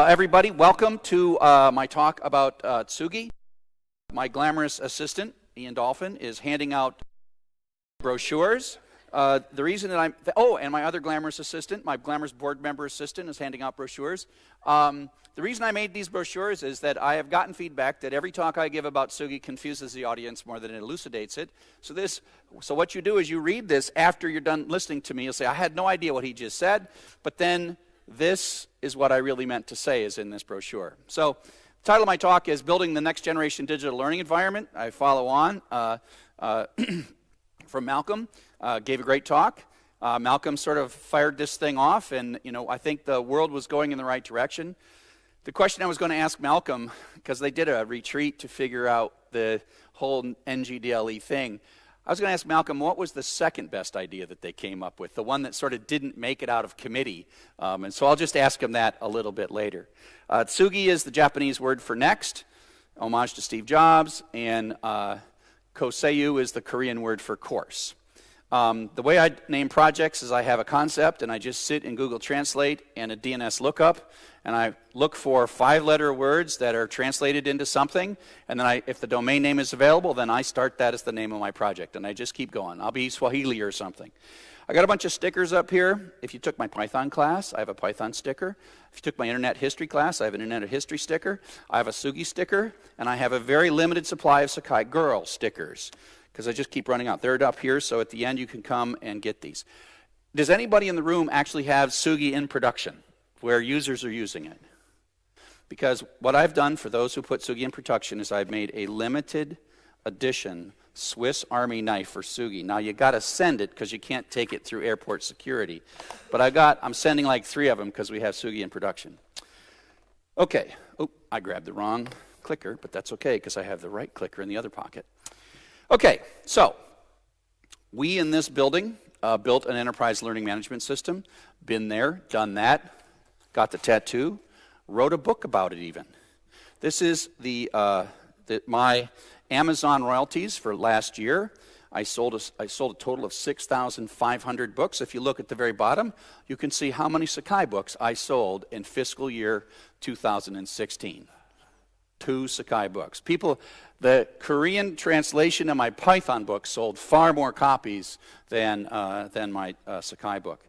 Uh, everybody, welcome to uh, my talk about uh, Tsugi. My glamorous assistant, Ian Dolphin, is handing out brochures. Uh, the reason that I'm, th oh, and my other glamorous assistant, my glamorous board member assistant, is handing out brochures. Um, the reason I made these brochures is that I have gotten feedback that every talk I give about Tsugi confuses the audience more than it elucidates it. So this, so what you do is you read this after you're done listening to me. You'll say, I had no idea what he just said, but then this is what I really meant to say is in this brochure. So the title of my talk is Building the Next Generation Digital Learning Environment. I follow on uh, uh, from Malcolm uh, gave a great talk. Uh, Malcolm sort of fired this thing off, and you know I think the world was going in the right direction. The question I was going to ask Malcolm, because they did a retreat to figure out the whole NGDLE thing, I was going to ask Malcolm what was the second best idea that they came up with, the one that sort of didn't make it out of committee. Um, and so I'll just ask him that a little bit later. Uh, tsugi is the Japanese word for next, homage to Steve Jobs, and uh, koseu is the Korean word for course. Um, the way I name projects is I have a concept and I just sit in Google Translate and a DNS lookup and I look for five letter words that are translated into something and then I, if the domain name is available then I start that as the name of my project and I just keep going. I'll be Swahili or something. I got a bunch of stickers up here. If you took my Python class, I have a Python sticker. If you took my internet history class, I have an internet history sticker. I have a Tsugi sticker and I have a very limited supply of Sakai Girl stickers because I just keep running out. They're up here, so at the end you can come and get these. Does anybody in the room actually have Tsugi in production where users are using it? Because what I've done for those who put Tsugi in production is I've made a limited edition Swiss Army knife for Tsugi. Now you got to send it because you can't take it through airport security. But I got I'm sending like 3 of them because we have Tsugi in production. Okay. Oh, I grabbed the wrong clicker, but that's okay because I have the right clicker in the other pocket. Okay, so we in this building uh, built an enterprise learning management system, been there, done that, got the tattoo, wrote a book about it even. This is the, uh, the my Amazon royalties for last year. I sold, a, I sold a total of 6,500 books. If you look at the very bottom, you can see how many Sakai books I sold in fiscal year 2016 two Sakai books. People, the Korean translation of my Python book sold far more copies than, uh, than my uh, Sakai book.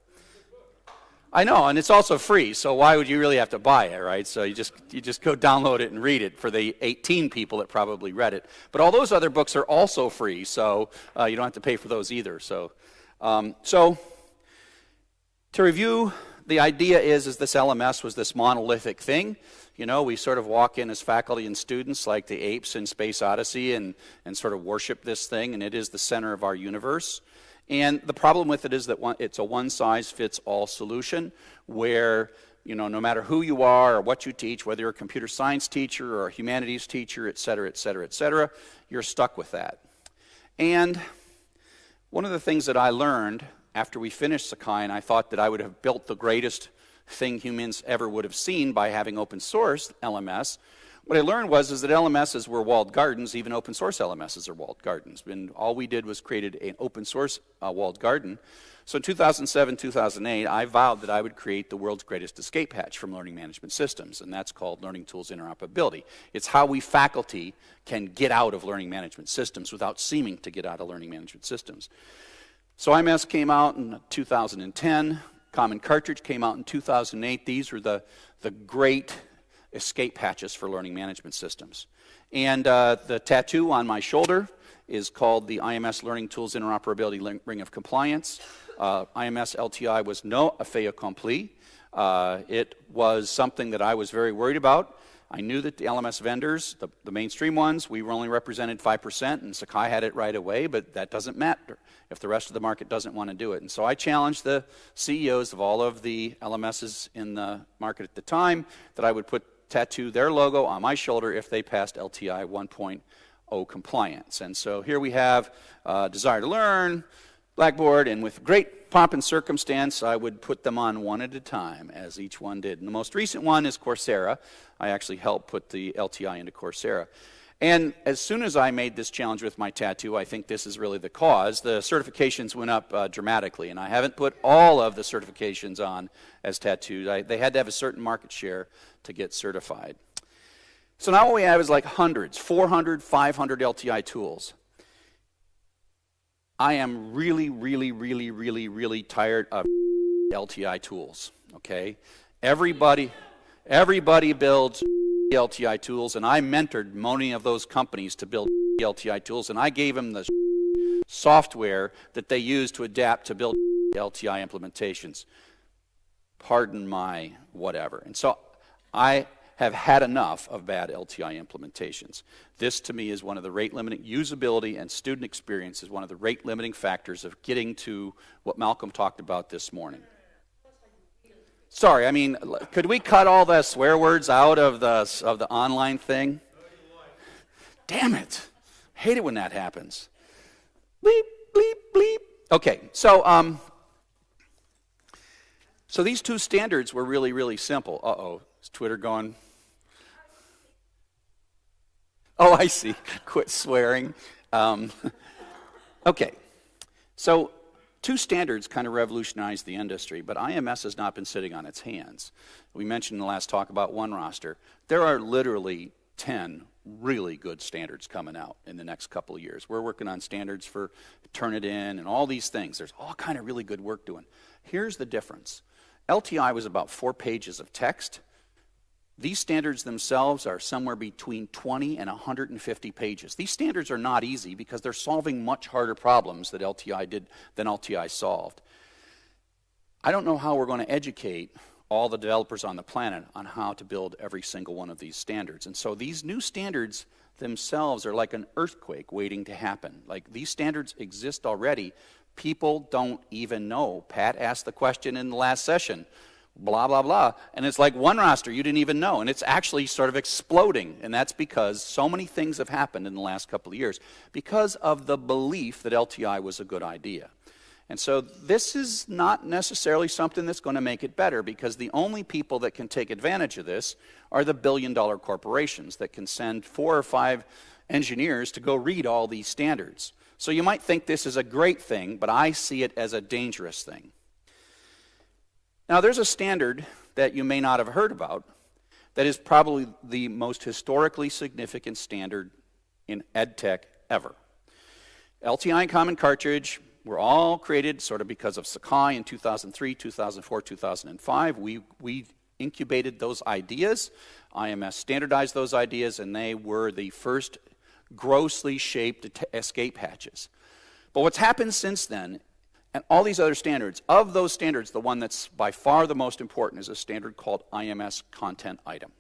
I know, and it's also free, so why would you really have to buy it, right? So you just, you just go download it and read it for the 18 people that probably read it. But all those other books are also free, so uh, you don't have to pay for those either. So, um, so to review, the idea is, is this LMS was this monolithic thing you know, we sort of walk in as faculty and students like the apes in Space Odyssey and, and sort of worship this thing, and it is the center of our universe. And the problem with it is that one, it's a one-size-fits-all solution where, you know, no matter who you are or what you teach, whether you're a computer science teacher or a humanities teacher, et cetera, et cetera, et cetera, you're stuck with that. And one of the things that I learned after we finished Sakai, and I thought that I would have built the greatest thing humans ever would have seen by having open source LMS. What I learned was is that LMSs were walled gardens, even open source LMSs are walled gardens. And all we did was created an open source uh, walled garden. So in 2007, 2008, I vowed that I would create the world's greatest escape hatch from learning management systems, and that's called Learning Tools Interoperability. It's how we faculty can get out of learning management systems without seeming to get out of learning management systems. So IMS came out in 2010. Common Cartridge came out in 2008. These were the, the great escape hatches for learning management systems. And uh, the tattoo on my shoulder is called the IMS Learning Tools Interoperability Ring of Compliance. Uh, IMS LTI was no fait accompli. Uh, it was something that I was very worried about. I knew that the LMS vendors, the, the mainstream ones, we were only represented 5%, and Sakai had it right away, but that doesn't matter if the rest of the market doesn't want to do it. And so I challenged the CEOs of all of the LMSs in the market at the time that I would put tattoo their logo on my shoulder if they passed LTI 1.0 compliance. And so here we have uh, Desire to Learn, Blackboard, and with great pomp and circumstance, I would put them on one at a time, as each one did. And the most recent one is Coursera. I actually helped put the LTI into Coursera. And as soon as I made this challenge with my tattoo, I think this is really the cause, the certifications went up uh, dramatically. And I haven't put all of the certifications on as tattoos. I, they had to have a certain market share to get certified. So now what we have is like hundreds, 400, 500 LTI tools. I am really, really, really, really, really tired of LTI tools, okay? Everybody, everybody builds LTI tools, and I mentored many of those companies to build LTI tools, and I gave them the software that they use to adapt to build LTI implementations. Pardon my whatever. And so I have had enough of bad LTI implementations. This, to me, is one of the rate limiting usability and student experience is one of the rate limiting factors of getting to what Malcolm talked about this morning. Sorry, I mean, could we cut all the swear words out of the, of the online thing? Damn it. Hate it when that happens. Bleep, bleep, bleep. Okay, so, um, so these two standards were really, really simple. Uh oh, is Twitter going? Oh, I see. Quit swearing. Um, okay, so Two standards kind of revolutionized the industry, but IMS has not been sitting on its hands. We mentioned in the last talk about OneRoster. There are literally 10 really good standards coming out in the next couple of years. We're working on standards for Turnitin and all these things. There's all kind of really good work doing. Here's the difference. LTI was about four pages of text these standards themselves are somewhere between 20 and 150 pages. These standards are not easy because they're solving much harder problems that LTI did than LTI solved. I don't know how we're going to educate all the developers on the planet on how to build every single one of these standards. And so these new standards themselves are like an earthquake waiting to happen. Like these standards exist already. People don't even know. Pat asked the question in the last session blah, blah, blah. And it's like OneRoster you didn't even know. And it's actually sort of exploding. And that's because so many things have happened in the last couple of years because of the belief that LTI was a good idea. And so this is not necessarily something that's going to make it better because the only people that can take advantage of this are the billion dollar corporations that can send four or five engineers to go read all these standards. So you might think this is a great thing, but I see it as a dangerous thing. Now, there's a standard that you may not have heard about that is probably the most historically significant standard in EdTech ever. LTI and Common Cartridge were all created sort of because of Sakai in 2003, 2004, 2005. We, we incubated those ideas. IMS standardized those ideas, and they were the first grossly shaped escape hatches. But what's happened since then and all these other standards. Of those standards, the one that's by far the most important is a standard called IMS content item.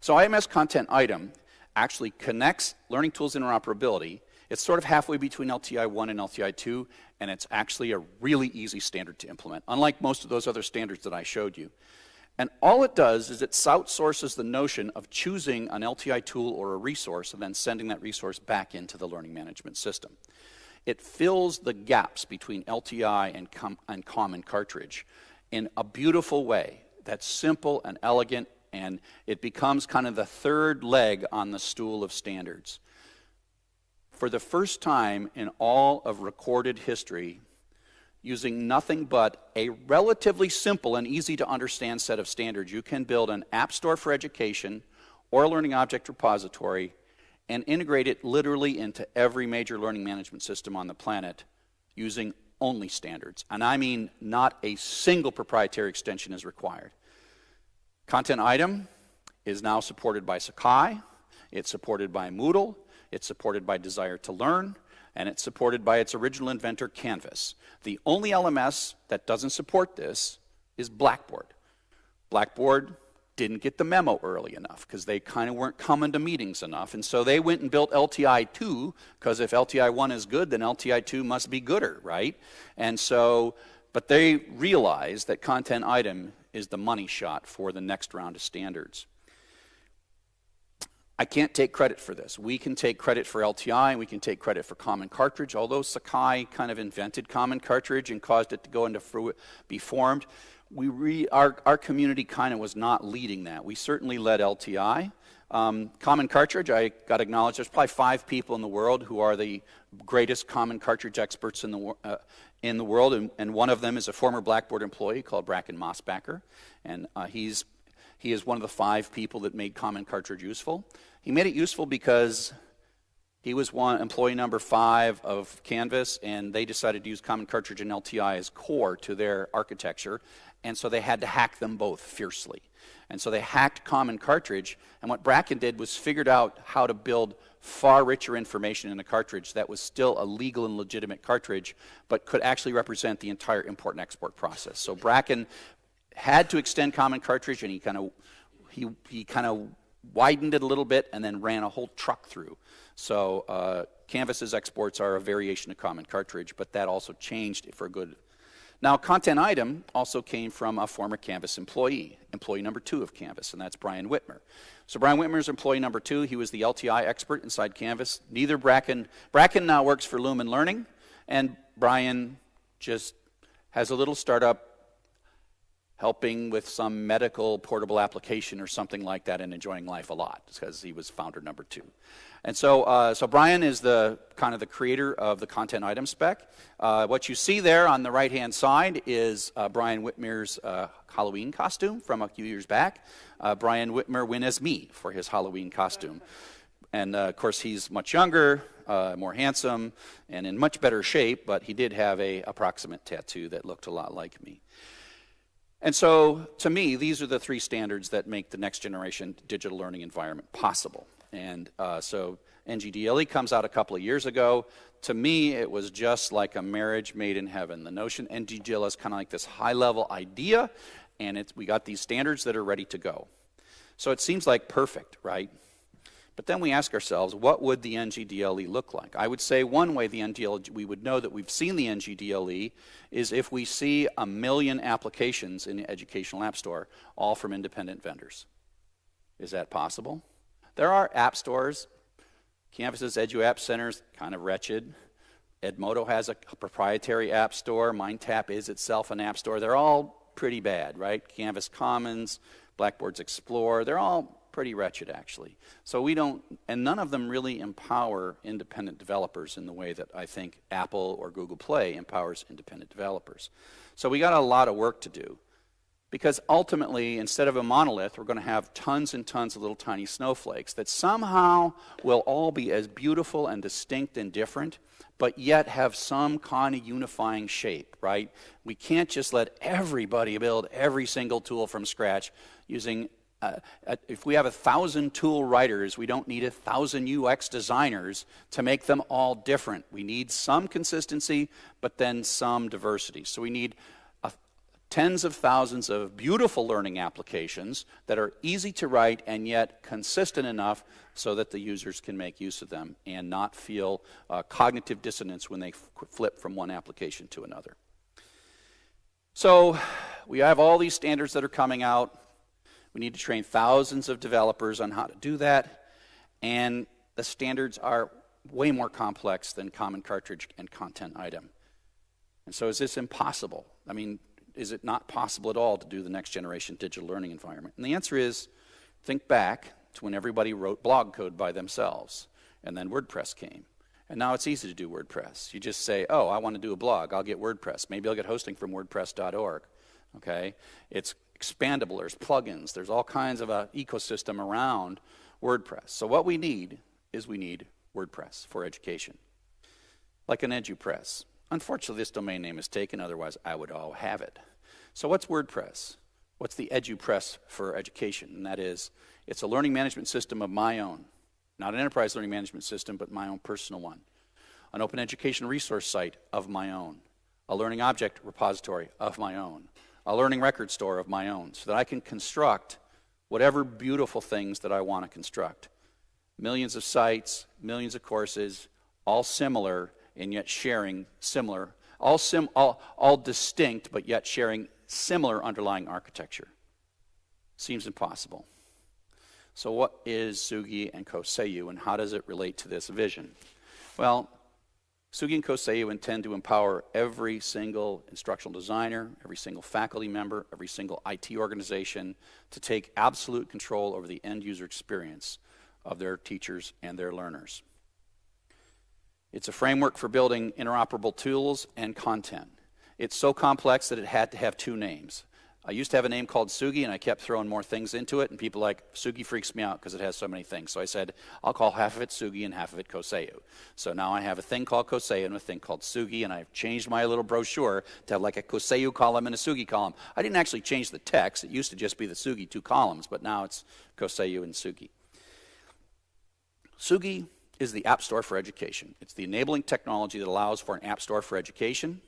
So IMS content item actually connects learning tools interoperability. It's sort of halfway between LTI 1 and LTI 2, and it's actually a really easy standard to implement, unlike most of those other standards that I showed you. And all it does is it outsources the notion of choosing an LTI tool or a resource and then sending that resource back into the learning management system. It fills the gaps between LTI and, com and common cartridge in a beautiful way that's simple and elegant, and it becomes kind of the third leg on the stool of standards. For the first time in all of recorded history, using nothing but a relatively simple and easy to understand set of standards, you can build an app store for education or a learning object repository and integrate it literally into every major learning management system on the planet using only standards. And I mean not a single proprietary extension is required. Content item is now supported by Sakai, it's supported by Moodle, it's supported by Desire to Learn, and it's supported by its original inventor, Canvas. The only LMS that doesn't support this is Blackboard. Blackboard didn't get the memo early enough because they kind of weren't coming to meetings enough. And so they went and built LTI 2 because if LTI 1 is good, then LTI 2 must be gooder, right? And so, but they realized that content item is the money shot for the next round of standards. I can't take credit for this. We can take credit for LTI, and we can take credit for Common Cartridge, although Sakai kind of invented Common Cartridge and caused it to go into be formed we re, our, our community kind of was not leading that. We certainly led LTI. Um, common cartridge, I got to acknowledge there's probably five people in the world who are the greatest common cartridge experts in the, uh, in the world, and, and, one of them is a former Blackboard employee called Bracken Mosbacker, and uh, he's, he is one of the five people that made common cartridge useful. He made it useful because he was one employee number five of Canvas, and they decided to use Common Cartridge and LTI as core to their architecture, and so they had to hack them both fiercely. And so they hacked Common Cartridge, and what Bracken did was figured out how to build far richer information in a cartridge that was still a legal and legitimate cartridge, but could actually represent the entire import and export process. So Bracken had to extend Common Cartridge, and he kind of he, he kind of widened it a little bit and then ran a whole truck through. So uh, Canvas's exports are a variation of common cartridge, but that also changed for good. Now, content item also came from a former Canvas employee, employee number two of Canvas, and that's Brian Whitmer. So Brian Whitmer is employee number two. He was the LTI expert inside Canvas. Neither Bracken, Bracken now works for Lumen Learning, and Brian just has a little startup helping with some medical portable application or something like that and enjoying life a lot because he was founder number two. And so, uh, so Brian is the kind of the creator of the content item spec. Uh, what you see there on the right hand side is uh, Brian Whitmer's uh, Halloween costume from a few years back. Uh, Brian Whitmer went as me for his Halloween costume. And uh, of course, he's much younger, more handsome, and in much better shape, but he did have a approximate tattoo that looked a lot like me. And so, to me, these are the three standards that make the next generation digital learning environment possible. And uh, so, NGDLE comes out a couple of years ago. To me, it was just like a marriage made in heaven. The notion NGDLE is kind of like this high level idea, and we got these standards that are ready to go. So, it seems like perfect, right? But then we ask ourselves, what would the NGDLE look like? I would say one way the NGDLE, we would know that we've seen the NGDLE is if we see a million applications in the Educational App Store, all from independent vendors. Is that possible? There are app stores. Canvas's EduApp Center's kind of wretched. Edmodo has a proprietary app store. MindTap is itself an app store. They're all pretty bad, right? Canvas Commons, Blackboard's Explore, they're all pretty wretched, actually. So we don't, and none of them really empower independent developers in the way that I think Apple or Google Play empowers independent developers. So we got a lot of work to do. Because ultimately, instead of a monolith, we're going to have tons and tons of little tiny snowflakes that somehow will all be as beautiful and distinct and different, but yet have some kind of unifying shape, right? We can't just let everybody build every single tool from scratch using uh, uh, if we have a thousand tool writers, we don't need a thousand UX designers to make them all different. We need some consistency, but then some diversity. So we need uh, tens of thousands of beautiful learning applications that are easy to write and yet consistent enough so that the users can make use of them and not feel uh, cognitive dissonance when they flip from one application to another. So we have all these standards that are coming out. We need to train thousands of developers on how to do that. And the standards are way more complex than common cartridge and content item. And so is this impossible? I mean, is it not possible at all to do the next generation digital learning environment? And the answer is think back to when everybody wrote blog code by themselves, and then WordPress came. And now it's easy to do WordPress. You just say, oh, I want to do a blog. I'll get WordPress. Maybe I'll get hosting from WordPress.org. Okay? It's expandable, there's plugins, there's all kinds of an ecosystem around WordPress. So what we need is we need WordPress for education, like an EduPress. Unfortunately, this domain name is taken, otherwise I would all have it. So what's WordPress? What's the EduPress for education? And that is, it's a learning management system of my own. Not an enterprise learning management system, but my own personal one. An open education resource site of my own. A learning object repository of my own a learning record store of my own so that I can construct whatever beautiful things that I want to construct. Millions of sites, millions of courses, all similar and yet sharing similar, all, sim, all, all distinct but yet sharing similar underlying architecture. Seems impossible. So, what is Tsugi and Koseu, and how does it relate to this vision? Well, Tsugi and Koseu intend to empower every single instructional designer, every single faculty member, every single IT organization to take absolute control over the end user experience of their teachers and their learners. It's a framework for building interoperable tools and content. It's so complex that it had to have two names I used to have a name called Tsugi, and I kept throwing more things into it, and people like, Tsugi freaks me out because it has so many things. So I said, I'll call half of it Tsugi and half of it Koseu. So now I have a thing called Koseu and a thing called Tsugi, and I've changed my little brochure to have like a Koseu column and a Tsugi column. I didn't actually change the text. It used to just be the Tsugi two columns, but now it's Koseu and Tsugi. Tsugi is the App Store for Education. It's the enabling technology that allows for an App Store for Education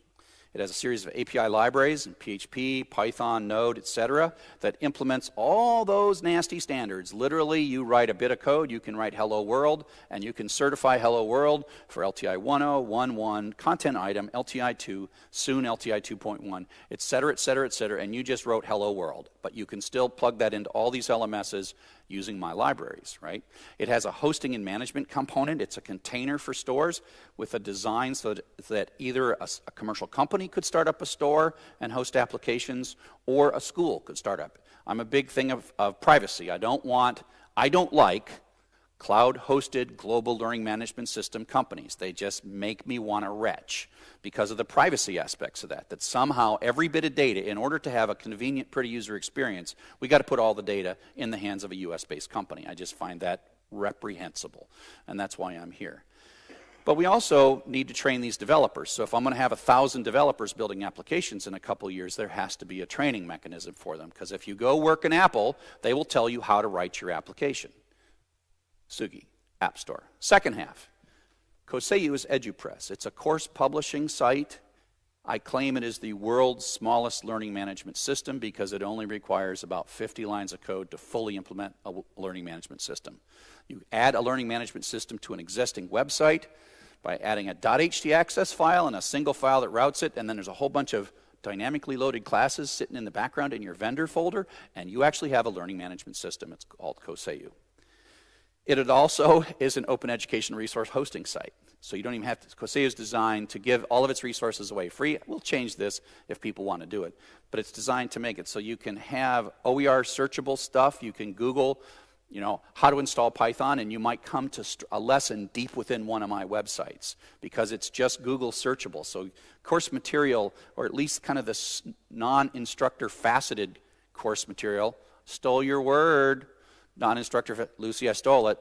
it has a series of API libraries in PHP, Python, Node, etc., that implements all those nasty standards. Literally, you write a bit of code, you can write Hello World, and you can certify Hello World for LTI 1.0, 1.1, content item, LTI 2, soon LTI 2.1, etc., etc., etc., and you just wrote Hello World. But you can still plug that into all these LMSs using my libraries, right? It has a hosting and management component. It's a container for stores with a design so that, either a, a, commercial company could start up a store and host applications or a school could start up. I'm a big thing of, of privacy. I don't want, I don't like cloud-hosted global learning management system companies. They just make me want to retch because of the privacy aspects of that, that somehow every bit of data, in order to have a convenient, pretty user experience, we got to put all the data in the hands of a US-based company. I just find that reprehensible, and that's why I'm here. But we also need to train these developers. So if I'm going to have a thousand developers building applications in a couple years, there has to be a training mechanism for them. Because if you go work in Apple, they will tell you how to write your application. Tsugi, App Store. Second half, Koseu is EduPress. It's a course publishing site. I claim it is the world's smallest learning management system because it only requires about 50 lines of code to fully implement a learning management system. You add a learning management system to an existing website by adding a .htaccess file and a single file that routes it, and then there's a whole bunch of dynamically loaded classes sitting in the background in your vendor folder, and you actually have a learning management system. It's called Koseu. It also is an open education resource hosting site. So you don't even have to, Koseu is designed to give all of its resources away free. We'll change this if people want to do it. But it's designed to make it so you can have OER searchable stuff. You can Google, you know, how to install Python, and you might come to a lesson deep within one of my websites because it's just Google searchable. So course material, or at least kind of this non-instructor faceted course material, stole your word, non-instructor, Lucy, I stole it,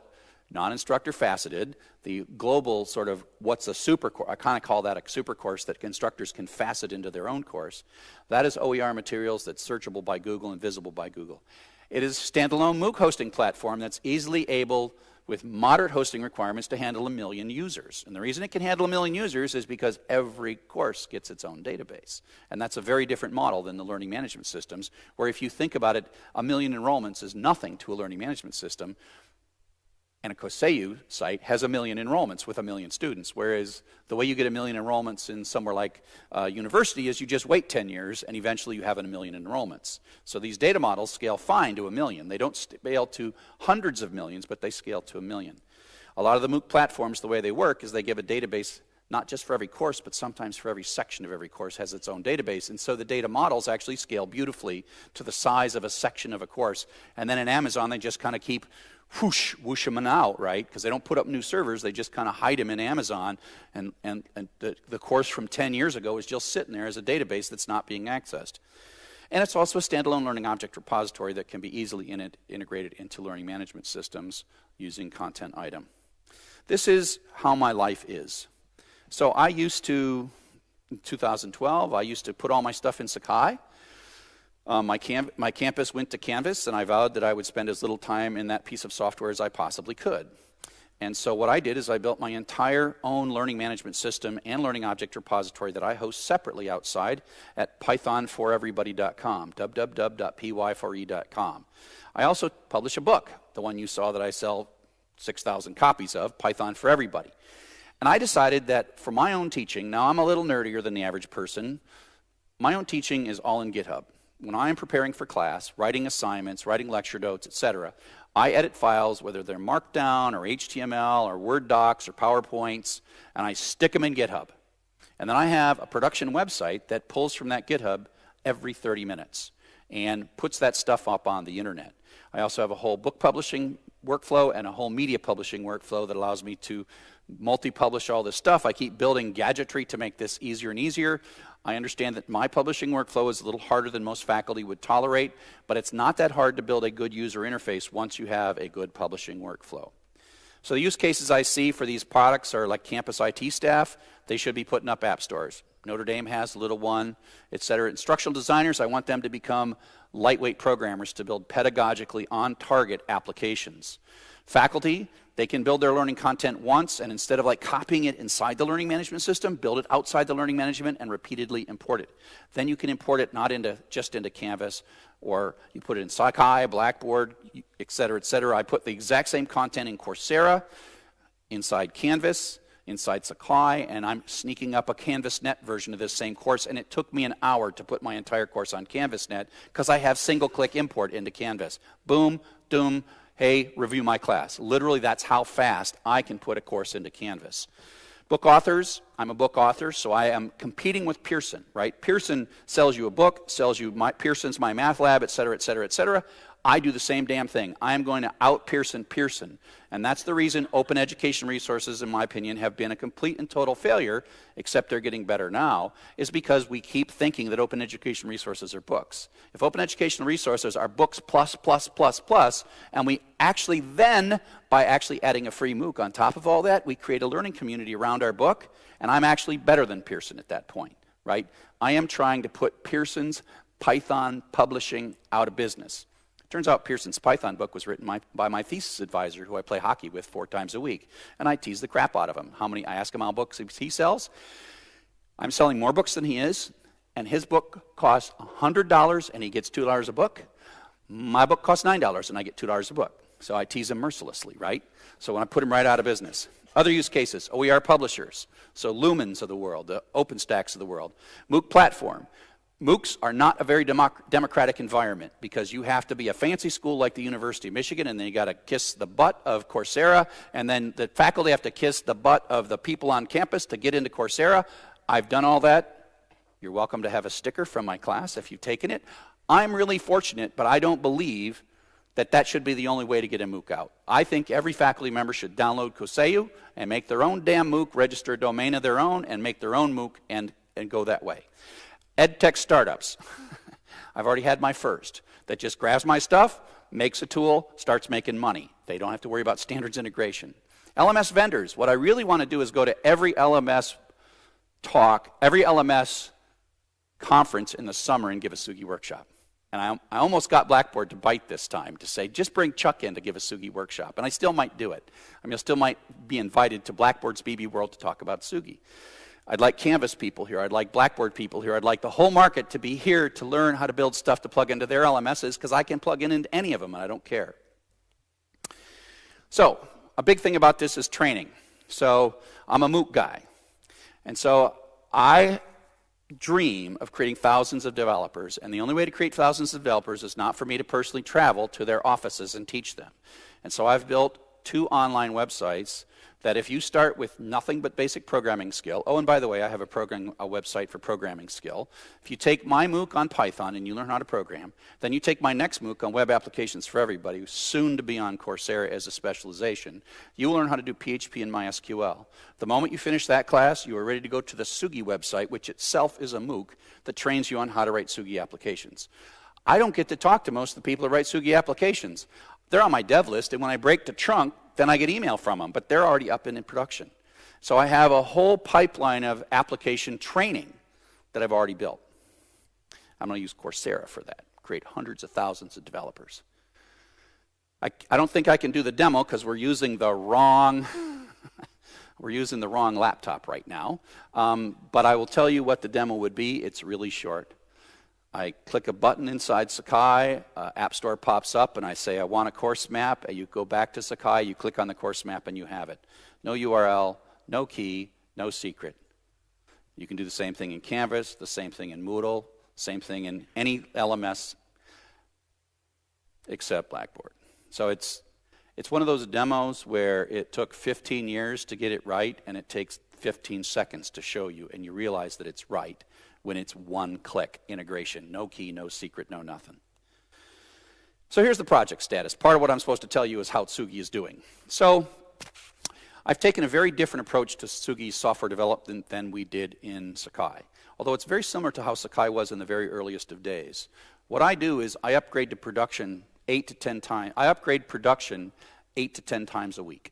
non-instructor faceted, the global sort of what's a super course, I kind of call that a super course that instructors can facet into their own course. That is OER materials that's searchable by Google and visible by Google. It is a standalone MOOC hosting platform that's easily able with moderate hosting requirements to handle a million users. And the reason it can handle a million users is because every course gets its own database. And that's a very different model than the learning management systems, where if you think about it, a million enrollments is nothing to a learning management system. And a Koseu site has a million enrollments with a million students, whereas the way you get a million enrollments in somewhere like uh, university is you just wait 10 years and eventually you have a million enrollments. So these data models scale fine to a million. They don't scale to hundreds of millions, but they scale to a million. A lot of the MOOC platforms, the way they work is they give a database not just for every course, but sometimes for every section of every course has its own database. And so the data models actually scale beautifully to the size of a section of a course. And then in Amazon, they just kind of keep whoosh, whoosh them out, right? Because they don't put up new servers, they just kind of hide them in Amazon. And, and, and the, the course from 10 years ago is just sitting there as a database that's not being accessed. And it's also a standalone learning object repository that can be easily in integrated into learning management systems using content item. This is how my life is. So I used to, in 2012, I used to put all my stuff in Sakai. Um, my, cam my campus went to Canvas, and I vowed that I would spend as little time in that piece of software as I possibly could. And so what I did is I built my entire own learning management system and learning object repository that I host separately outside at pythonforeverybody.com, www.py4e.com. I also publish a book, the one you saw that I sell 6,000 copies of, Python for Everybody. And I decided that for my own teaching, now I'm a little nerdier than the average person, my own teaching is all in GitHub. when I'm preparing for class, writing assignments, writing lecture notes, etc., I edit files, whether they're Markdown or HTML or Word docs or PowerPoints, and I stick them in GitHub. And then I have a production website that pulls from that GitHub every 30 minutes and puts that stuff up on the internet. I also have a whole book publishing workflow and a whole media publishing workflow that allows me to multi-publish all this stuff. I keep building gadgetry to make this easier and easier. I understand that my publishing workflow is a little harder than most faculty would tolerate, but it's not that hard to build a good user interface once you have a good publishing workflow. So the use cases I see for these products are like campus IT staff. They should be putting up app stores. Notre Dame has a little one, et cetera. Instructional designers, I want them to become lightweight programmers to build pedagogically on target applications. Faculty, they can build their learning content once and instead of like copying it inside the learning management system, build it outside the learning management and repeatedly import it. Then you can import it not into just into Canvas or you put it in Sakai, Blackboard, et cetera, et cetera. I put the exact same content in Coursera, inside Canvas, inside Sakai, and I'm sneaking up a CanvasNet version of this same course, and it took me an hour to put my entire course on CanvasNet because I have single-click import into Canvas. Boom, doom, hey, review my class. Literally, that's how fast I can put a course into Canvas. Book authors, I'm a book author, so I am competing with Pearson, right? Pearson sells you a book, sells you my, Pearson's My Math Lab, et cetera, et cetera, et cetera. I do the same damn thing. I am going to out Pearson Pearson. And that's the reason open education resources, in my opinion, have been a complete and total failure, except they're getting better now, is because we keep thinking that open education resources are books. If open educational resources are books plus, plus, plus, plus, and we actually then, by actually adding a free MOOC on top of all that, we create a learning community around our book, and I'm actually better than Pearson at that point, right? I am trying to put Pearson's Python publishing out of business. Turns out Pearson's Python book was written my, by my thesis advisor, who I play hockey with four times a week. And I tease the crap out of him. How many, I ask him how books he sells. I'm selling more books than he is, and his book costs $100 and he gets $2 a book. My book costs $9 and I get $2 a book. So I tease him mercilessly, right? So when I put him right out of business. Other use cases, OER publishers. So Lumens of the world, the OpenStax of the world. MOOC platform. MOOCs are not a very democ democratic environment because you have to be a fancy school like the University of Michigan and then you got to kiss the butt of Coursera and then the faculty have to kiss the butt of the people on campus to get into Coursera. I've done all that. You're welcome to have a sticker from my class if you've taken it. I'm really fortunate, but I don't believe that that should be the only way to get a MOOC out. I think every faculty member should download Koseu and make their own damn MOOC, register a domain of their own, and make their own MOOC and, and go that way. EdTech startups. I've already had my first that just grabs my stuff, makes a tool, starts making money. They don't have to worry about standards integration. LMS vendors. What I really want to do is go to every LMS talk, every LMS conference in the summer and give a Tsugi workshop. And I, I almost got Blackboard to bite this time to say, just bring Chuck in to give a Tsugi workshop. And I still might do it. I mean, I still might be invited to Blackboard's BB World to talk about Tsugi. I'd like Canvas people here. I'd like Blackboard people here. I'd like the whole market to be here to learn how to build stuff to plug into their LMSs because I can plug in into any of them and I don't care. So, a big thing about this is training. So, I'm a MOOC guy. And so, I dream of creating thousands of developers. And the only way to create thousands of developers is not for me to personally travel to their offices and teach them. And so, I've built two online websites that if you start with nothing but basic programming skill, oh, and by the way, I have a program, a website for programming skill. If you take my MOOC on Python and you learn how to program, then you take my next MOOC on web applications for everybody, soon to be on Coursera as a specialization. You learn how to do PHP and MySQL. The moment you finish that class, you are ready to go to the Tsugi website, which itself is a MOOC that trains you on how to write Tsugi applications. I don't get to talk to most of the people who write Tsugi applications. They're on my dev list, and when I break the trunk, then I get email from them, but they're already up and in production. So I have a whole pipeline of application training that I've already built. I'm going to use Coursera for that, create hundreds of thousands of developers. I, I don't think I can do the demo because we're using the wrong we're using the wrong laptop right now. Um, but I will tell you what the demo would be. It's really short. I click a button inside Sakai, uh, App Store pops up, and I say, I want a course map. And you go back to Sakai, you click on the course map, and you have it. No URL, no key, no secret. You can do the same thing in Canvas, the same thing in Moodle, same thing in any LMS except Blackboard. So it's, it's one of those demos where it took 15 years to get it right, and it takes 15 seconds to show you, and you realize that it's right when it's one click integration. No key, no secret, no nothing. So here's the project status. Part of what I'm supposed to tell you is how Tsugi is doing. So I've taken a very different approach to Tsugi's software development than we did in Sakai, although it's very similar to how Sakai was in the very earliest of days. What I do is I upgrade to production eight to 10 times. I upgrade production eight to 10 times a week.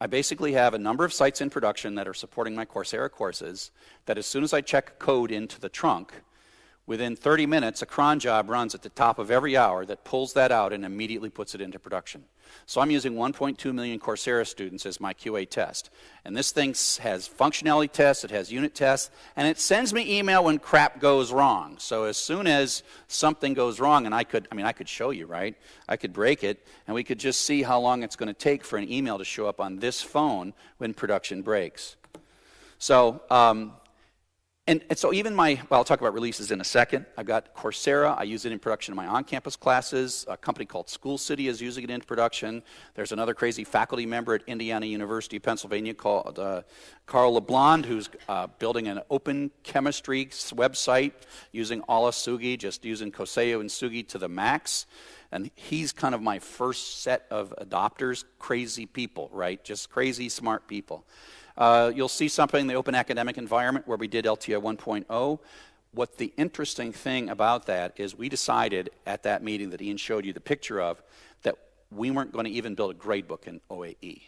I basically have a number of sites in production that are supporting my Coursera courses that as soon as I check code into the trunk, Within 30 minutes, a cron job runs at the top of every hour that pulls that out and immediately puts it into production. So I'm using 1.2 million Coursera students as my QA test. And this thing has functionality tests, it has unit tests, and it sends me email when crap goes wrong. So as soon as something goes wrong, and I could, I mean, I could show you, right? I could break it, and we could just see how long it's going to take for an email to show up on this phone when production breaks. So um, and, and, so even my, well, I'll talk about releases in a second. I've got Coursera. I use it in production in my on-campus classes. A company called School City is using it in production. There's another crazy faculty member at Indiana University, of Pennsylvania called uh, Carl LeBlond, who's uh, building an open chemistry website using Ala Tsugi, just using Koseu and Tsugi to the max. And he's kind of my first set of adopters, crazy people, right? Just crazy smart people. Uh, you'll see something in the open academic environment where we did LTI 1.0. What the interesting thing about that is we decided at that meeting that Ian showed you the picture of that we weren't going to even build a gradebook in OAE.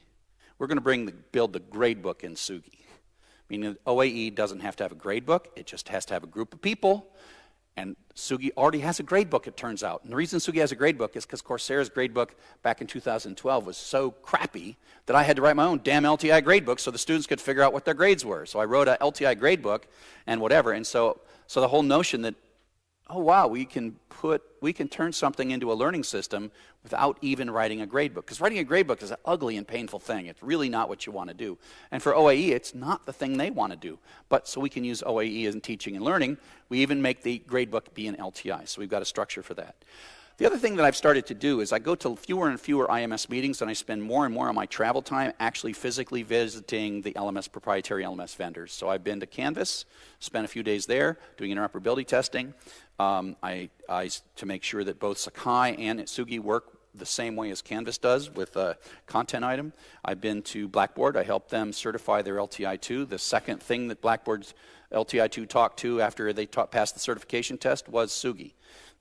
We're going to bring the, build the gradebook in Tsugi. Meaning OAE doesn't have to have a gradebook, it just has to have a group of people and Tsugi already has a gradebook, it turns out. And the reason Tsugi has a gradebook is because Coursera's gradebook back in 2012 was so crappy that I had to write my own damn LTI gradebook so the students could figure out what their grades were. So I wrote a LTI gradebook and whatever. And so, so the whole notion that oh wow, we can put, we can turn something into a learning system without even writing a gradebook. Because writing a gradebook is an ugly and painful thing. It's really not what you want to do. And for OAE, it's not the thing they want to do. But so we can use OAE in teaching and learning. We even make the gradebook be an LTI. So we've got a structure for that. The other thing that I've started to do is I go to fewer and fewer IMS meetings and I spend more and more of my travel time actually physically visiting the LMS proprietary LMS vendors. So I've been to Canvas, spent a few days there doing interoperability testing. Um, I, I, to make sure that both Sakai and Tsugi work the same way as Canvas does with a content item. I've been to Blackboard. I helped them certify their LTI2. The second thing that Blackboard's LTI2 talked to after they passed the certification test was Tsugi.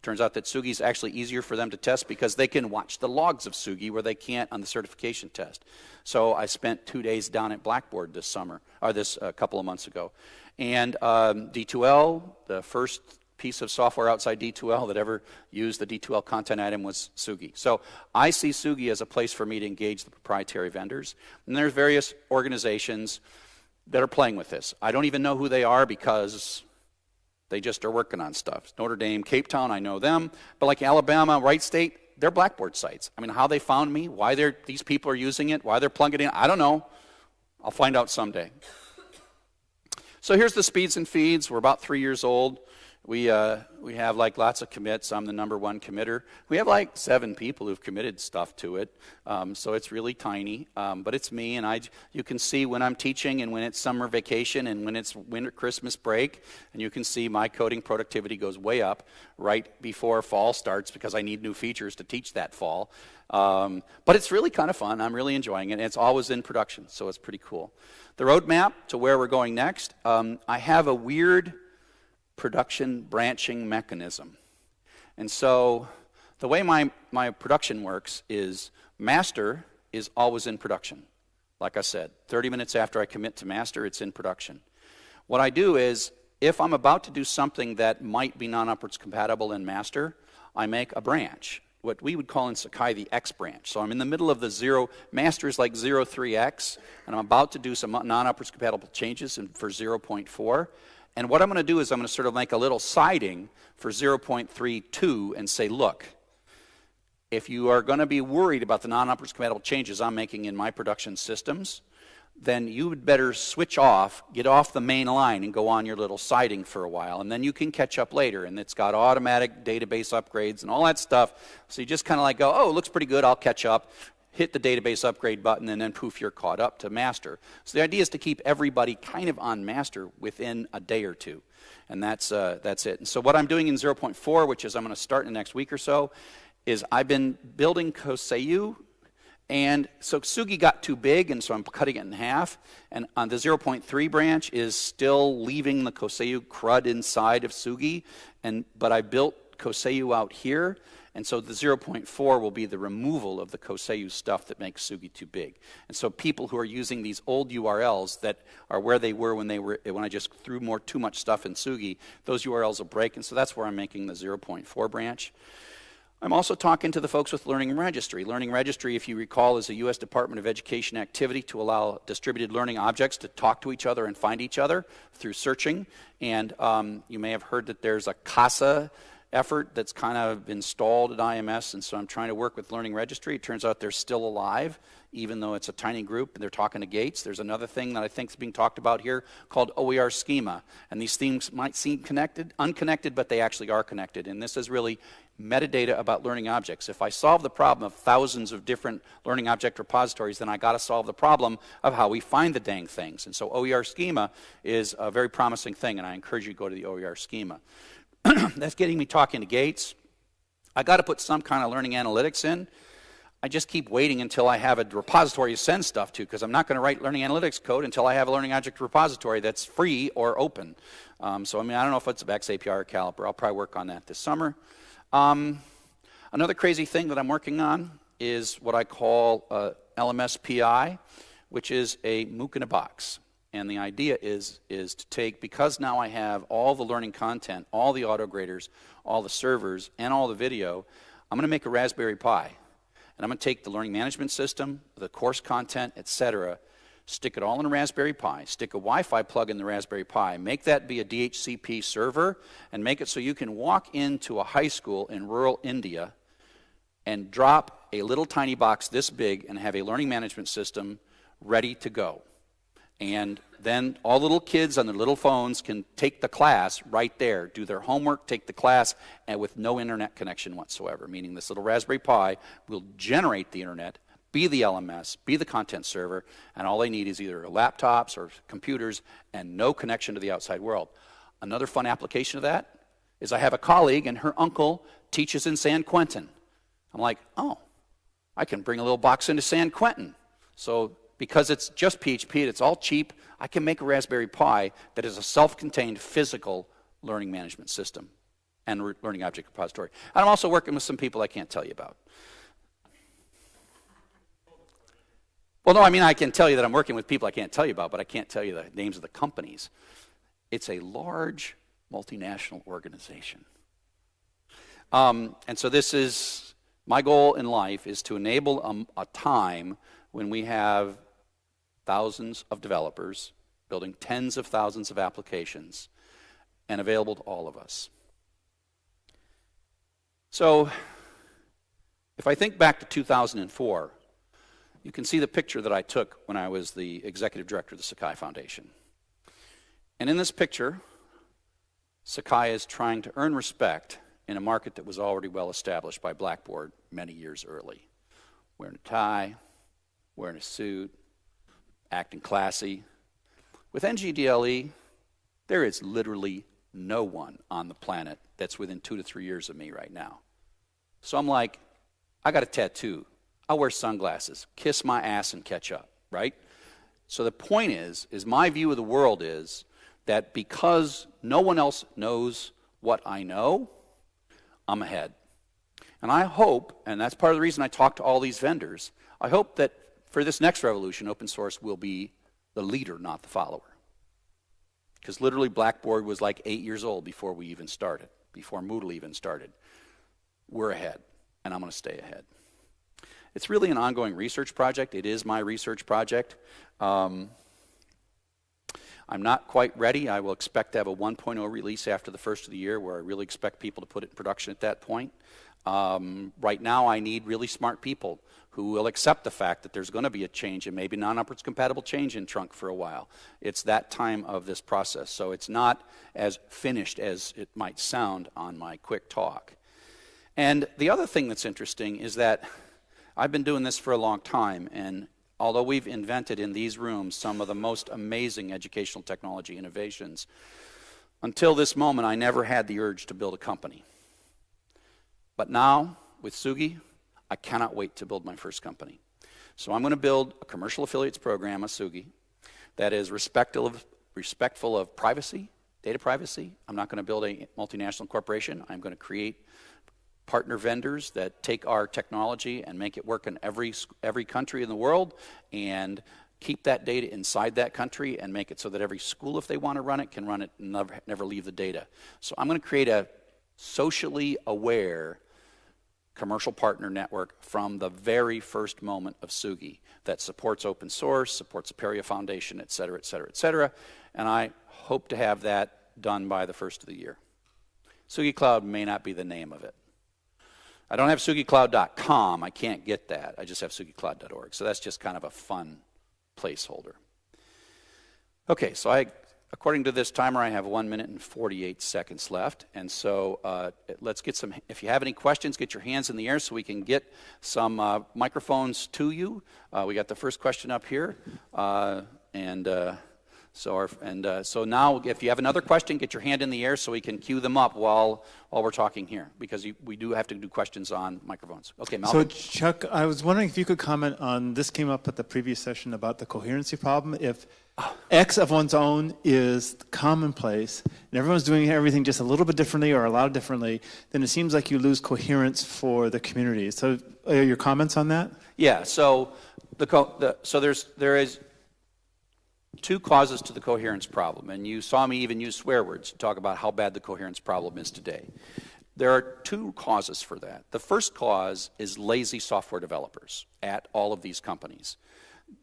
Turns out that Tsugi is actually easier for them to test because they can watch the logs of Tsugi where they can't on the certification test. So I spent two days down at Blackboard this summer, or this uh, couple of months ago. And um, D2L, the first piece of software outside D2L that ever used the D2L content item was Tsugi. So I see Tsugi as a place for me to engage the proprietary vendors. And there's various organizations that are playing with this. I don't even know who they are because they just are working on stuff. Notre Dame, Cape Town, I know them. But like Alabama, Wright State, they're Blackboard sites. I mean, how they found me, why they're, these people are using it, why they're plugging it in, I don't know. I'll find out someday. So here's the speeds and feeds. We're about three years old. We, uh, we have like lots of commits. I'm the number one committer. We have like seven people who've committed stuff to it. Um, so it's really tiny. Um, but it's me, and I, you can see when I'm teaching and when it's summer vacation and when it's winter Christmas break. And you can see my coding productivity goes way up right before fall starts because I need new features to teach that fall. Um, but it's really kind of fun. I'm really enjoying it. And it's always in production, so it's pretty cool. The roadmap to where we're going next, um, I have a weird production branching mechanism. And so the way my, my production works is master is always in production. Like I said, 30 minutes after I commit to master, it's in production. What I do is, if I'm about to do something that might be non-upwards compatible in master, I make a branch, what we would call in Sakai the X branch. So I'm in the middle of the zero, master is like 03X, and I'm about to do some non-upwards compatible changes for 0.4. And what I'm going to do is I'm going to sort of make a little siding for 0.32 and say, look, if you are going to be worried about the non-upwards compatible changes I'm making in my production systems, then you would better switch off, get off the main line, and go on your little siding for a while. And then you can catch up later. And it's got automatic database upgrades and all that stuff. So you just kind of like go, oh, it looks pretty good, I'll catch up. Hit the database upgrade button, and then poof, you're caught up to master. So the idea is to keep everybody kind of on master within a day or two. And that's, uh, that's it. And so what I'm doing in 0.4, which is I'm going to start in the next week or so, is I've been building Koseu and so Tsugi got too big, and so I'm cutting it in half. And on the 0.3 branch is still leaving the Koseu crud inside of Tsugi, and, but I built Koseu out here. And so the 0.4 will be the removal of the Koseu stuff that makes Tsugi too big. And so people who are using these old URLs that are where they were when they were when I just threw more too much stuff in Tsugi, those URLs will break. And so that's where I'm making the 0.4 branch. I'm also talking to the folks with Learning Registry. Learning Registry, if you recall, is a U.S. Department of Education activity to allow distributed learning objects to talk to each other and find each other through searching. And um, you may have heard that there's a CASA effort that's kind of stalled at IMS, and so I'm trying to work with Learning Registry. It turns out they're still alive, even though it's a tiny group, and they're talking to Gates. There's another thing that I think is being talked about here called OER schema, and these things might seem connected, unconnected, but they actually are connected, and this is really metadata about learning objects. If I solve the problem of thousands of different learning object repositories, then I got to solve the problem of how we find the dang things. And so OER schema is a very promising thing, and I encourage you to go to the OER schema. That's getting me talking to Gates. I got to put some kind of learning analytics in. I just keep waiting until I have a repository to send stuff to because I'm not going to write learning analytics code until I have a learning object repository that's free or open. Um, so, I mean, I don't know if it's a xAPI or Caliper. I'll probably work on that this summer. Um, another crazy thing that I'm working on is what I call uh, LMS PI, which is a MOOC in a box. And the idea is, is to take, because now I have all the learning content, all the auto graders, all the servers, and all the video, I'm going to make a Raspberry Pi. And I'm going to take the learning management system, the course content, etc., stick it all in a Raspberry Pi, stick a Wi-Fi plug in the Raspberry Pi, make that be a DHCP server, and make it so you can walk into a high school in rural India and drop a little tiny box this big and have a learning management system ready to go. And then all little kids on their little phones can take the class right there, do their homework, take the class, and with no internet connection whatsoever. Meaning this little Raspberry Pi will generate the internet, be the LMS, be the content server, and all they need is either laptops or computers and no connection to the outside world. Another fun application of that is I have a colleague and her uncle teaches in San Quentin. I'm like, oh, I can bring a little box into San Quentin. So because it's just PHP, it's all cheap, I can make a Raspberry Pi that is a self-contained physical learning management system and learning object repository. And I'm also working with some people I can't tell you about. Well, no, I mean, I can tell you that I'm working with people I can't tell you about, but I can't tell you the names of the companies. It's a large multinational organization. Um, and so this is, my goal in life is to enable a, a time when we have thousands of developers building tens of thousands of applications and available to all of us. So, if I think back to 2004, you can see the picture that I took when I was the executive director of the Sakai Foundation. And in this picture, Sakai is trying to earn respect in a market that was already well established by Blackboard many years early. Wearing a tie, wearing a suit, acting classy. With NGDLE, there is literally no one on the planet that's within two to three years of me right now. So I'm like, I got a tattoo. I'll wear sunglasses, kiss my ass and catch up, right? So the point is, is my view of the world is that because no one else knows what I know, I'm ahead. And I hope, and that's part of the reason I talk to all these vendors, I hope that for this next revolution, open source will be the leader, not the follower. Because literally, Blackboard was like eight years old before we even started, before Moodle even started. We're ahead, and I'm going to stay ahead. It's really an ongoing research project. It is my research project. Um, I'm not quite ready. I will expect to have a 1.0 release after the first of the year where I really expect people to put it in production at that point. Um, right now, I need really smart people who will accept the fact that there's going to be a change and maybe non-upwards compatible change in trunk for a while. It's that time of this process. So it's not as finished as it might sound on my quick talk. And the other thing that's interesting is that I've been doing this for a long time, and although we've invented in these rooms some of the most amazing educational technology innovations, until this moment I never had the urge to build a company. But now, with Tsugi, I cannot wait to build my first company. So I'm going to build a commercial affiliates program, a Tsugi, that is respectful of, respectful of privacy, data privacy. I'm not going to build a multinational corporation. I'm going to create partner vendors that take our technology and make it work in every, every country in the world and keep that data inside that country and make it so that every school, if they want to run it, can run it and never, never leave the data. So I'm going to create a socially aware commercial partner network from the very first moment of Tsugi that supports open source, supports Apereo Foundation, et cetera, et cetera, et cetera. And I hope to have that done by the first of the year. Tsugi Cloud may not be the name of it. I don't have tsugicloud.com. I can't get that. I just have tsugicloud.org. So that's just kind of a fun placeholder. Okay, so I According to this timer, I have one minute and 48 seconds left. And so uh, let's get some, if you have any questions, get your hands in the air so we can get some uh, microphones to you. Uh, we got the first question up here. Uh, and uh, so, our, and uh, so now, if you have another question, get your hand in the air so we can cue them up while while we're talking here, because you, we do have to do questions on microphones. Okay, Malcolm. So, Chuck, I was wondering if you could comment on this. Came up at the previous session about the coherency problem. If X of one's own is commonplace, and everyone's doing everything just a little bit differently or a lot differently, then it seems like you lose coherence for the community. So, are your comments on that? Yeah. So, the, the so there's there is two causes to the coherence problem, and you saw me even use swear words to talk about how bad the coherence problem is today. There are two causes for that. The first cause is lazy software developers at all of these companies.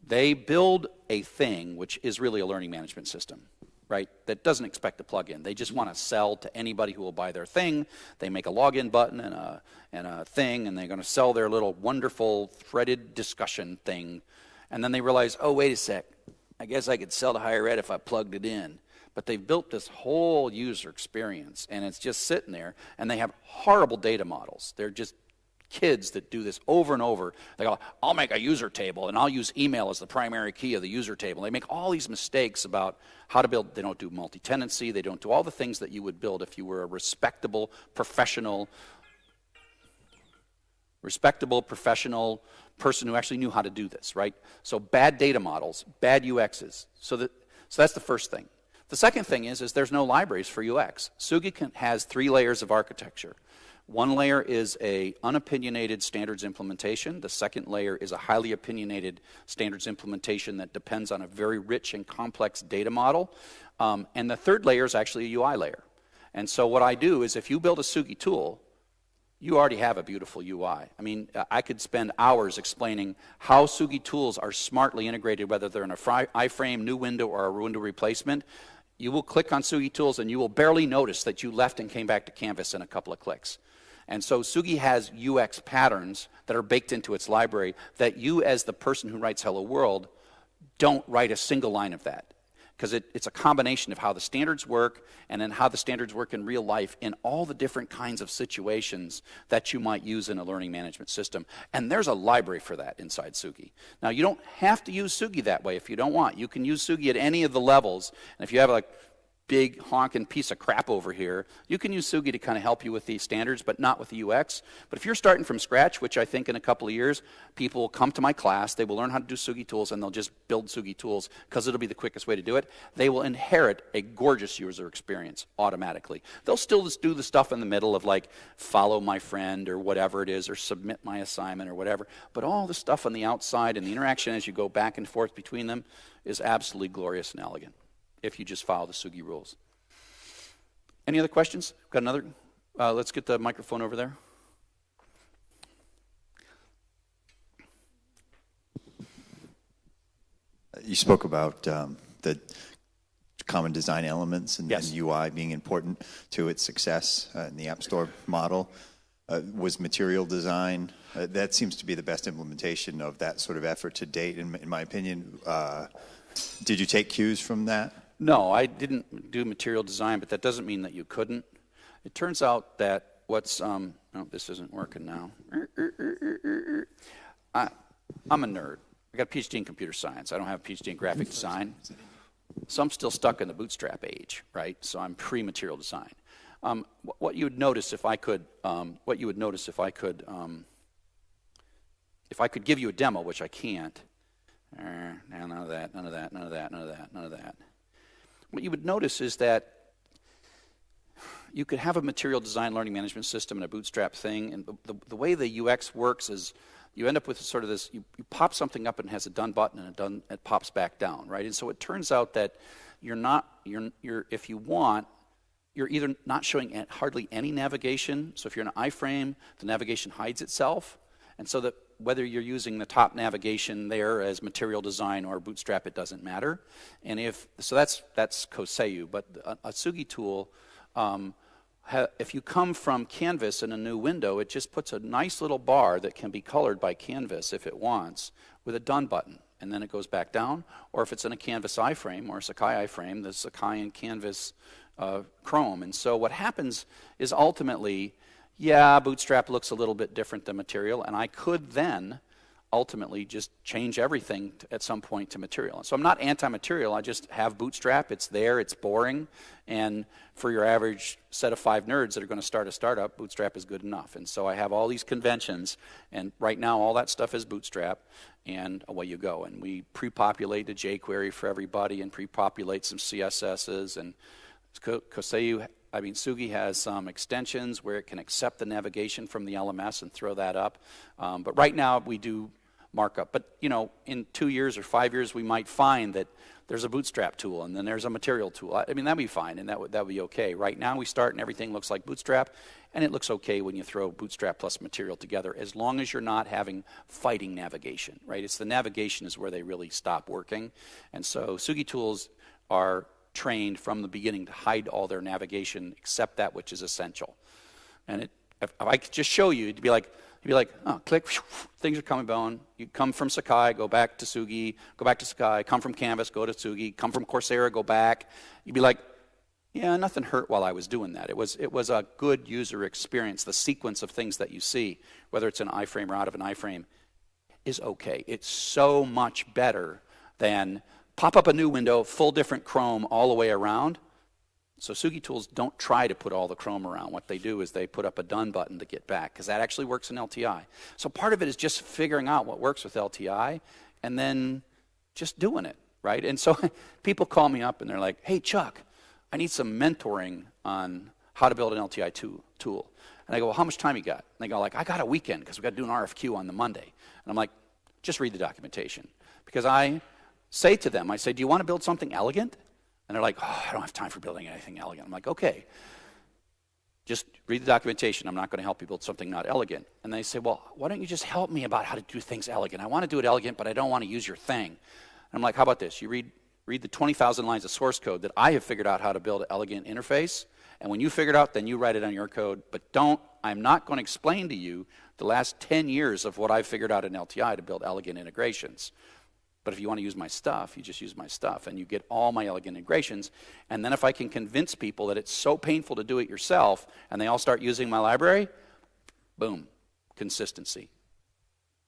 They build a thing which is really a learning management system, right? That doesn't expect a plug in. They just want to sell to anybody who will buy their thing. They make a login button and a, and a thing, and they're going to sell their little wonderful threaded discussion thing. And then they realize, oh, wait a sec, I guess I could sell to higher ed if I plugged it in. But they've built this whole user experience, and it's just sitting there, and they have horrible data models. They're just kids that do this over and over. They go, I'll make a user table, and I'll use email as the primary key of the user table. They make all these mistakes about how to build. They don't do multi-tenancy. They don't do all the things that you would build if you were a respectable, professional, respectable, professional person who actually knew how to do this, right? So bad data models, bad UXs. So, that, so that's the first thing. The second thing is, is there's no libraries for UX. Tsugi can, has three layers of architecture. One layer is a unopinionated standards implementation. The second layer is a highly opinionated standards implementation that depends on a very rich and complex data model. Um, and the third layer is actually a UI layer. And so what I do is if you build a Tsugi tool, you already have a beautiful UI. I mean, uh, I could spend hours explaining how Tsugi tools are smartly integrated, whether they're in a iframe, new window, or a window replacement. You will click on Tsugi tools and you will barely notice that you left and came back to Canvas in a couple of clicks. And so Tsugi has UX patterns that are baked into its library that you, as the person who writes Hello World, don't write a single line of that because it, it's a combination of how the standards work and then how the standards work in real life in all the different kinds of situations that you might use in a learning management system. And there's a library for that inside Tsugi. Now, you don't have to use Tsugi that way if you don't want. You can use Tsugi at any of the levels. And if you have like big honking piece of crap over here. You can use Tsugi to kind of help you with these standards, but not with the UX. But if you're starting from scratch, which I think in a couple of years, people will come to my class, they will learn how to do Tsugi tools, and they'll just build Tsugi tools because it'll be the quickest way to do it. They will inherit a gorgeous user experience automatically. They'll still just do the stuff in the middle of like follow my friend or whatever it is, or submit my assignment or whatever. But all the stuff on the outside and the interaction as you go back and forth between them is absolutely glorious and elegant if you just follow the Tsugi rules. Any other questions? Got another? Uh, let's get the microphone over there. You spoke about um, the common design elements and, yes. and, UI being important to its success uh, in the App Store model. uh, was material design. Uh, that seems to be the best implementation of that sort of effort to date, in, in my opinion. Uh, did you take cues from that? No, I didn't do material design, but that doesn't mean that you couldn't. It turns out that what's, um, oh, this isn't working now. I, I'm a nerd. I got a PhD in computer science. I don't have a PhD in graphic design. So I'm still stuck in the bootstrap age, right? So I'm pre-material design. Um, what you would notice if I could, um, what you would notice if I could, um, if I could give you a demo, which I can't. Uh, none of that, none of that, none of that, none of that, none of that. What you would notice is that you could have a material design learning management system and a bootstrap thing, and the, the, way the UX works is you end up with sort of this you, you pop something up and it has a done button and it done it pops back down right? And so it turns out that you're not you're you're if you want you're either not showing hardly any navigation. So if you're in an iframe the navigation hides itself. And so that whether you're using the top navigation there as material design or bootstrap it doesn't matter and if so that's that's koseu but a, a Tsugi tool um, if you come from Canvas in a new window, it just puts a nice little bar that can be colored by Canvas if it wants with a done button. And then it goes back down. Or if it's in a Canvas iframe or a Sakai iframe, the Sakai and Canvas uh, Chrome. And so what happens is ultimately, yeah, Bootstrap looks a little bit different than Material, and I could then ultimately just change everything t- at some point to material. So I'm not anti-material. I just have Bootstrap. It's there. It's boring. And for your average set of five nerds that are going to start a startup, Bootstrap is good enough. And so I have all these conventions, and right now all that stuff is Bootstrap, and away you go. And we pre-populate the jQuery for everybody, and pre-populate some CSSs, and Ko- Koseu, I mean, Tsugi has some extensions where it can accept the navigation from the LMS and throw that up. Um, but right now we do markup. But you know, in two years or five years, we might find that there's a Bootstrap tool and then there's a material tool. I I mean, that'd be fine and that would that would be okay. Right now we start and everything looks like Bootstrap, and it looks okay when you throw Bootstrap plus material together, as long as you're not having fighting navigation. Right? It's the navigation is where they really stop working, and so Tsugi tools are trained from the beginning to hide all their navigation except that which is essential. And it, if, if I could just show you, it'd be like, you'd be like, oh, click, things are coming down. You come from Sakai, go back to Tsugi, go back to Sakai, come from Canvas, go to Tsugi, come from Coursera, go back. You'd be like, yeah, nothing hurt while I was doing that. It was, it was a good user experience. The sequence of things that you see, whether it's an iframe or out of an iframe, is okay. It's so much better than pop up a new window, full different Chrome all the way around. So Tsugi tools don't try to put all the Chrome around. What they do is they put up a done button to get back because that actually works in LTI. So part of it is just figuring out what works with LTI and then just doing it, right? And so people call me up and they're like, "Hey Chuck, I need some mentoring on how to build an LTI tool." tool. And I go, "Well, how much time you got?" And they go like, "I got a weekend because we got to do an RFQ on the Monday." And I'm like, "Just read the documentation." Because I say to them, I say, Do you want to build something elegant? And they're like, Oh, I don't have time for building anything elegant. I'm like, Okay, just read the documentation. I'm not going to help you build something not elegant. And they say, Well, why don't you just help me about how to do things elegant? I want to do it elegant, but I don't want to use your thing. And I'm like, How about this? You read, read the 20,000 lines of source code that I have figured out how to build an elegant interface. And when you figure it out, then you write it on your code. But don't, I'm not going to explain to you the last 10 years of what I've figured out in LTI to build elegant integrations. But if you want to use my stuff, you just use my stuff and you get all my elegant integrations. And then if I can convince people that it's so painful to do it yourself and they all start using my library, boom, consistency.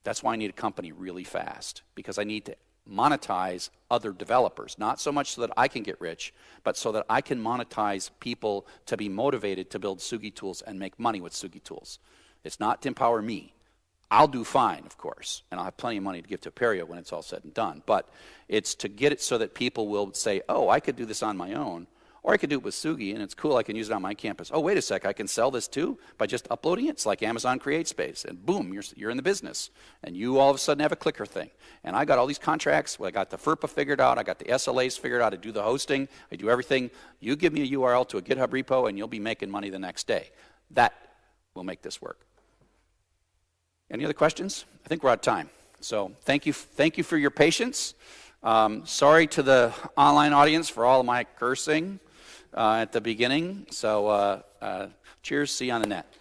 That's why I need a company really fast because I need to monetize other developers, not so much so that I can get rich, but so that I can monetize people to be motivated to build Tsugi tools and make money with Tsugi tools. It's not to empower me. I'll do fine, of course, and I'll have plenty of money to give to Apereo when it's all said and done. But it's to get it so that people will say, oh, I could do this on my own, or I could do it with Tsugi, and it's cool, I can use it on my campus. Oh, wait a sec, I can sell this too by just uploading it. It's like Amazon CreateSpace, and boom, you're, you're in the business. And you all of a sudden have a clicker thing. And I got all these contracts, well, I got the FERPA figured out, I got the SLAs figured out, I do the hosting, I do everything. You give me a URL to a GitHub repo, and you'll be making money the next day. That will make this work. Any other questions? I think we're out of time. So thank you, thank you for your patience. Um, sorry to the online audience for all of my cursing uh, at the beginning. So uh, uh, cheers. See you on the net.